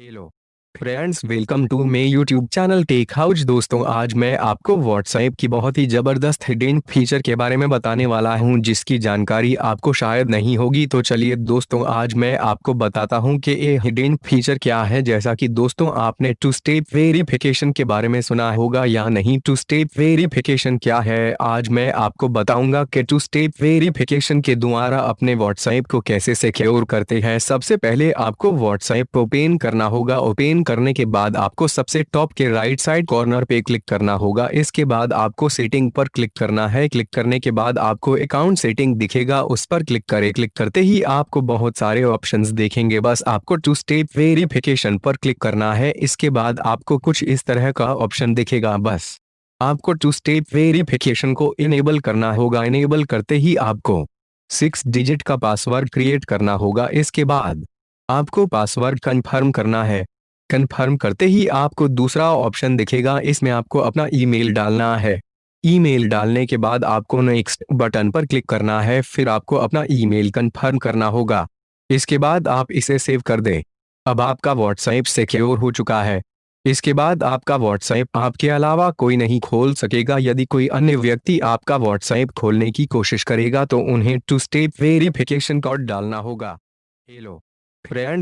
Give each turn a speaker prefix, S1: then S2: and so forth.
S1: Hello friends welcome to my YouTube channel Tech House दोस्तों, आज मैं आपको व्हाट्सएप की बहुत ही ज़बरदस्त हिडन फीचर के बारे में बताने वाला हूँ, जिसकी जानकारी आपको शायद नहीं होगी। तो चलिए दोस्तों, आज मैं आपको बताता हूँ कि ये हिडन फीचर क्या है। जैसा कि दोस्तों, आपने टू स्टेप वेरिफिकेशन के बारे में सुना होगा या नहीं। टू स्टेप वेरिफिकेशन क्या है? आज मैं आपको बताऊँगा कि टू स्टेप वेरिफिकेशन के द्वारा अपने व्हाट्सएप को कैसे सिक्योर करते हैं। सबसे पहले आपको व्हाट्सएप ओपेन करना होगा। ओपन करने के बाद आपको सबसे टॉप के राइट साइड कॉर्नर पे क्लिक करना होगा। इसके बाद आपको सेटिंग पर क्लिक करना है। क्लिक करने के बाद आपको अकाउंट सेटिंग दिखेगा। उस पर क्लिक करें। क्लिक करते ही आपको बहुत सारे ऑप्शंस देखेंगे। बस आपको टू स्टेप वेरिफिकेशन पर क्लिक करना है। इसके बाद आपको कुछ इस तरह का ऑप्शन दिखेगा। बस आपको टू स्टेप वेरिफिकेशन को इनेबल करना होगा। इनेबल करते ही आपको सिक्स डिजिट का पासवर्ड क्रिएट करना होगा। इसके बाद आपको पासवर्ड कंफर्म करना है। कंफर्म करते ही आपको दूसरा ऑप्शन दिखेगा। इसमें आपको अपना ईमेल डालना है। ईमेल डालने के बाद आपको नेक्स्ट बटन पर क्लिक करना है। फिर आपको अपना ईमेल कंफर्म करना होगा। इसके बाद आप इसे सेव कर दें। अब आपका व्हाट्सएप सिक्योर हो चुका है। इसके बाद आपका व्हाट्सएप आपके अलावा कोई नहीं खोल सकेगा। यदि कोई अन्य व्यक्ति आपका व्हाट्सएप खोलने की कोशिश करेगा तो उन्हें टू स्टेप वेरिफिकेशन कोड डालना होगा। Hello friends